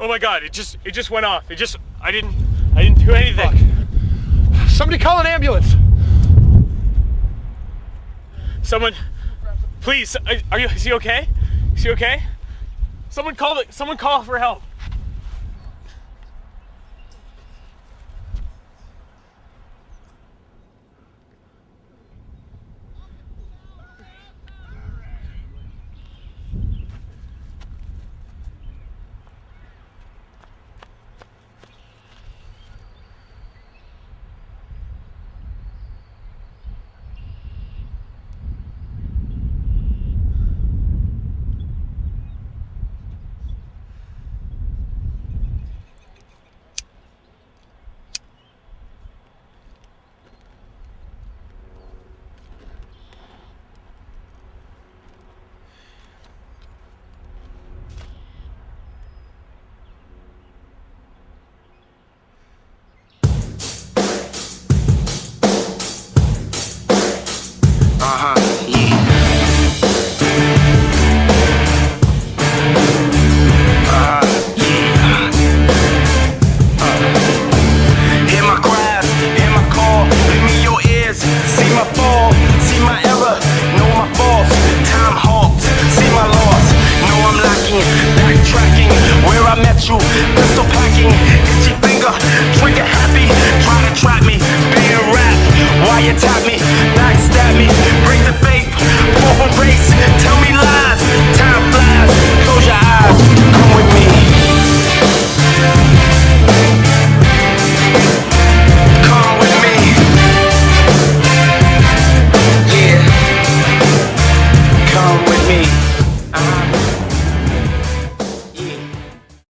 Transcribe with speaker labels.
Speaker 1: Oh my god, it just it just went off. It just I didn't I didn't do anything.
Speaker 2: Somebody call an ambulance.
Speaker 1: Someone please are are you is he okay? Is he okay? Someone call it someone call for help.
Speaker 3: tracking where I met you. Pistol packing, itchy finger, trigger happy. Try to trap me, being rap. Why you tap me, backstab me, break the faith, fall from grace. Tell me.